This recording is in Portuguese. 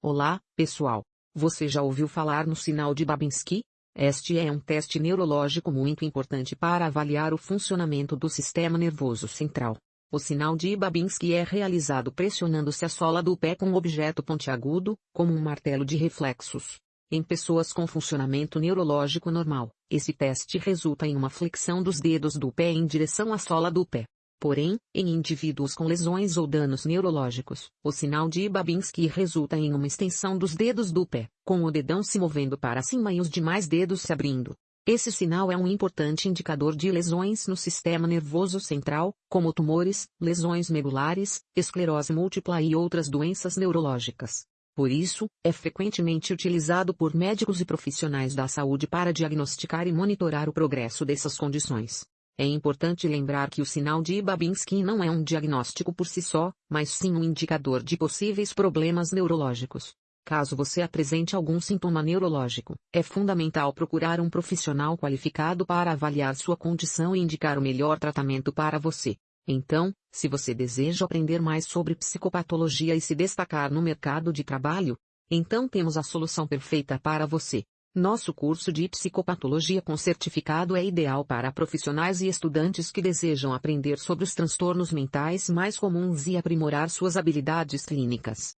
Olá, pessoal. Você já ouviu falar no sinal de Babinski? Este é um teste neurológico muito importante para avaliar o funcionamento do sistema nervoso central. O sinal de Babinski é realizado pressionando-se a sola do pé com um objeto pontiagudo, como um martelo de reflexos. Em pessoas com funcionamento neurológico normal, esse teste resulta em uma flexão dos dedos do pé em direção à sola do pé. Porém, em indivíduos com lesões ou danos neurológicos, o sinal de Babinski resulta em uma extensão dos dedos do pé, com o dedão se movendo para cima e os demais dedos se abrindo. Esse sinal é um importante indicador de lesões no sistema nervoso central, como tumores, lesões medulares, esclerose múltipla e outras doenças neurológicas. Por isso, é frequentemente utilizado por médicos e profissionais da saúde para diagnosticar e monitorar o progresso dessas condições. É importante lembrar que o sinal de Babinski não é um diagnóstico por si só, mas sim um indicador de possíveis problemas neurológicos. Caso você apresente algum sintoma neurológico, é fundamental procurar um profissional qualificado para avaliar sua condição e indicar o melhor tratamento para você. Então, se você deseja aprender mais sobre psicopatologia e se destacar no mercado de trabalho, então temos a solução perfeita para você. Nosso curso de psicopatologia com certificado é ideal para profissionais e estudantes que desejam aprender sobre os transtornos mentais mais comuns e aprimorar suas habilidades clínicas.